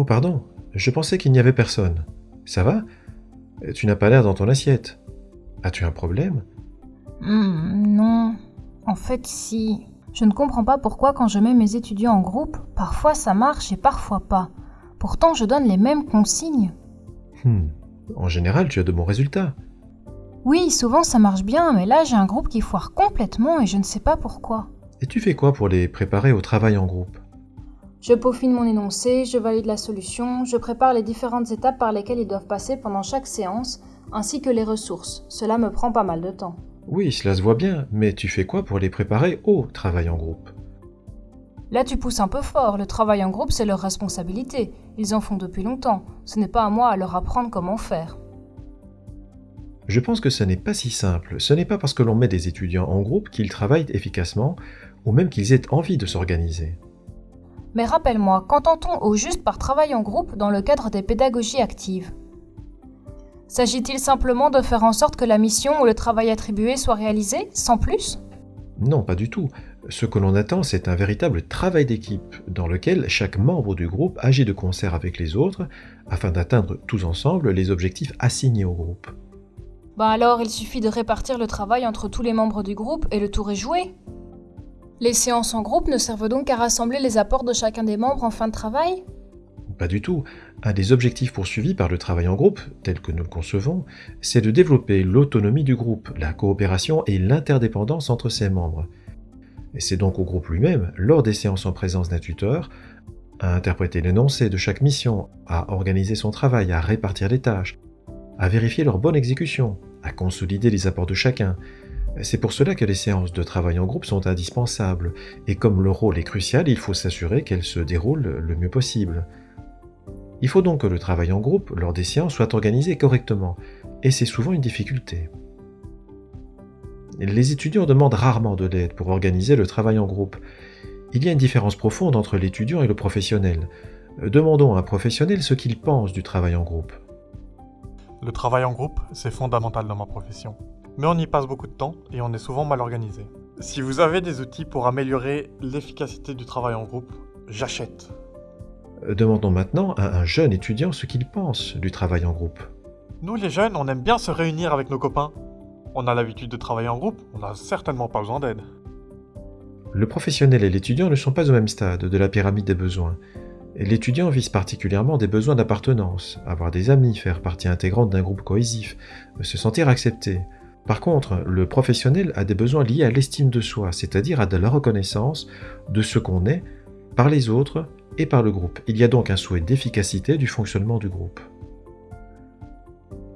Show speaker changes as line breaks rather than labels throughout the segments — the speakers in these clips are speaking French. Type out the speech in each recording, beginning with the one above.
Oh pardon, je pensais qu'il n'y avait personne. Ça va? Tu n'as pas l'air dans ton assiette. As-tu un problème?
Hmm, non. En fait, si. Je ne comprends pas pourquoi quand je mets mes étudiants en groupe, parfois ça marche et parfois pas. Pourtant, je donne les mêmes consignes.
Hmm. En général, tu as de bons résultats.
Oui, souvent ça marche bien, mais là j'ai un groupe qui foire complètement et je ne sais pas pourquoi.
Et tu fais quoi pour les préparer au travail en groupe?
Je peaufine mon énoncé, je valide la solution, je prépare les différentes étapes par lesquelles ils doivent passer pendant chaque séance, ainsi que les ressources. Cela me prend pas mal de temps.
Oui, cela se voit bien, mais tu fais quoi pour les préparer au travail en groupe?
Là tu pousses un peu fort, le travail en groupe c'est leur responsabilité. Ils en font depuis longtemps, ce n'est pas à moi à leur apprendre comment faire.
Je pense que ce n'est pas si simple. Ce n'est pas parce que l'on met des étudiants en groupe qu'ils travaillent efficacement ou même qu'ils aient envie de s'organiser.
Mais rappelle-moi, qu'entend-on au juste par travail en groupe dans le cadre des pédagogies actives? S'agit-il simplement de faire en sorte que la mission ou le travail attribué soit réalisé, sans plus?
Non, pas du tout. Ce que l'on attend, c'est un véritable travail d'équipe, dans lequel chaque membre du groupe agit de concert avec les autres, afin d'atteindre tous ensemble les objectifs assignés au groupe.
Bah alors, il suffit de répartir le travail entre tous les membres du groupe et le tour est joué. Les séances en groupe ne servent donc qu'à rassembler les apports de chacun des membres en fin de travail
Pas du tout. Un des objectifs poursuivis par le travail en groupe, tel que nous le concevons, c'est de développer l'autonomie du groupe, la coopération et l'interdépendance entre ses membres. Et c'est donc au groupe lui-même, lors des séances en présence d'un tuteur, à interpréter l'énoncé de chaque mission, à organiser son travail, à répartir les tâches, à vérifier leur bonne exécution, à consolider les apports de chacun, c'est pour cela que les séances de travail en groupe sont indispensables, et comme le rôle est crucial, il faut s'assurer qu'elles se déroulent le mieux possible. Il faut donc que le travail en groupe, lors des séances, soit organisé correctement, et c'est souvent une difficulté. Les étudiants demandent rarement de l'aide pour organiser le travail en groupe. Il y a une différence profonde entre l'étudiant et le professionnel. Demandons à un professionnel ce qu'il pense du travail en groupe.
Le travail en groupe, c'est fondamental dans ma profession mais on y passe beaucoup de temps et on est souvent mal organisé. Si vous avez des outils pour améliorer l'efficacité du travail en groupe, j'achète.
Euh, demandons maintenant à un jeune étudiant ce qu'il pense du travail en groupe.
Nous les jeunes, on aime bien se réunir avec nos copains. On a l'habitude de travailler en groupe, on n'a certainement pas besoin d'aide.
Le professionnel et l'étudiant ne sont pas au même stade de la pyramide des besoins. L'étudiant vise particulièrement des besoins d'appartenance, avoir des amis, faire partie intégrante d'un groupe cohésif, se sentir accepté, par contre, le professionnel a des besoins liés à l'estime de soi, c'est-à-dire à de la reconnaissance de ce qu'on est par les autres et par le groupe. Il y a donc un souhait d'efficacité du fonctionnement du groupe.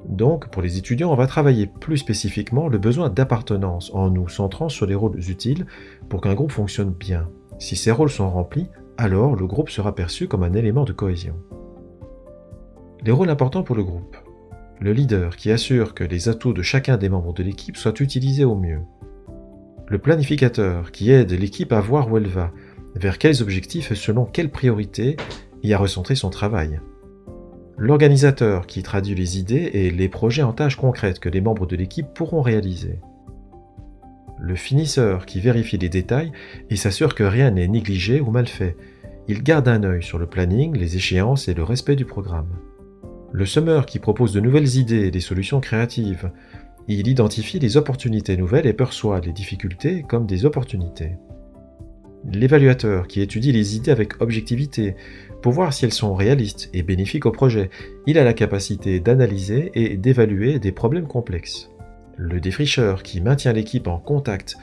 Donc, pour les étudiants, on va travailler plus spécifiquement le besoin d'appartenance en nous centrant sur les rôles utiles pour qu'un groupe fonctionne bien. Si ces rôles sont remplis, alors le groupe sera perçu comme un élément de cohésion. Les rôles importants pour le groupe le leader qui assure que les atouts de chacun des membres de l'équipe soient utilisés au mieux, le planificateur qui aide l'équipe à voir où elle va, vers quels objectifs et selon quelles priorités, et à recentrer son travail. L'organisateur qui traduit les idées et les projets en tâches concrètes que les membres de l'équipe pourront réaliser. Le finisseur qui vérifie les détails et s'assure que rien n'est négligé ou mal fait. Il garde un œil sur le planning, les échéances et le respect du programme. Le summer qui propose de nouvelles idées et des solutions créatives. Il identifie les opportunités nouvelles et perçoit les difficultés comme des opportunités. L'évaluateur qui étudie les idées avec objectivité pour voir si elles sont réalistes et bénéfiques au projet. Il a la capacité d'analyser et d'évaluer des problèmes complexes. Le défricheur qui maintient l'équipe en contact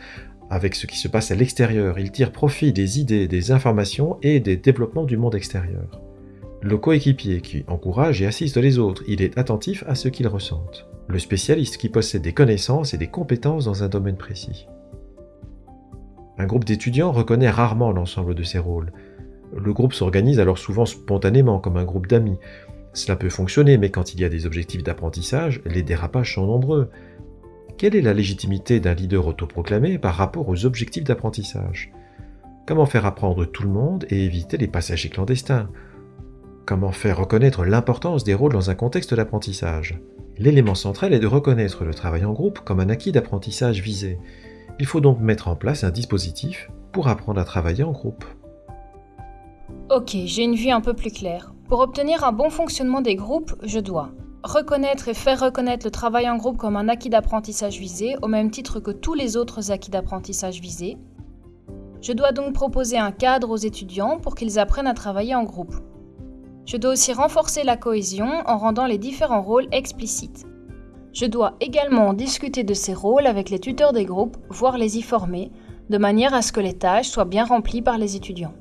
avec ce qui se passe à l'extérieur. Il tire profit des idées, des informations et des développements du monde extérieur. Le coéquipier qui encourage et assiste les autres, il est attentif à ce qu'ils ressentent. Le spécialiste qui possède des connaissances et des compétences dans un domaine précis. Un groupe d'étudiants reconnaît rarement l'ensemble de ces rôles. Le groupe s'organise alors souvent spontanément comme un groupe d'amis. Cela peut fonctionner, mais quand il y a des objectifs d'apprentissage, les dérapages sont nombreux. Quelle est la légitimité d'un leader autoproclamé par rapport aux objectifs d'apprentissage? Comment faire apprendre tout le monde et éviter les passagers clandestins? Comment faire reconnaître l'importance des rôles dans un contexte d'apprentissage? L'élément central est de reconnaître le travail en groupe comme un acquis d'apprentissage visé. Il faut donc mettre en place un dispositif pour apprendre à travailler en groupe.
Ok, j'ai une vue un peu plus claire. Pour obtenir un bon fonctionnement des groupes, je dois reconnaître et faire reconnaître le travail en groupe comme un acquis d'apprentissage visé, au même titre que tous les autres acquis d'apprentissage visés. Je dois donc proposer un cadre aux étudiants pour qu'ils apprennent à travailler en groupe. Je dois aussi renforcer la cohésion en rendant les différents rôles explicites. Je dois également discuter de ces rôles avec les tuteurs des groupes, voire les y former, de manière à ce que les tâches soient bien remplies par les étudiants.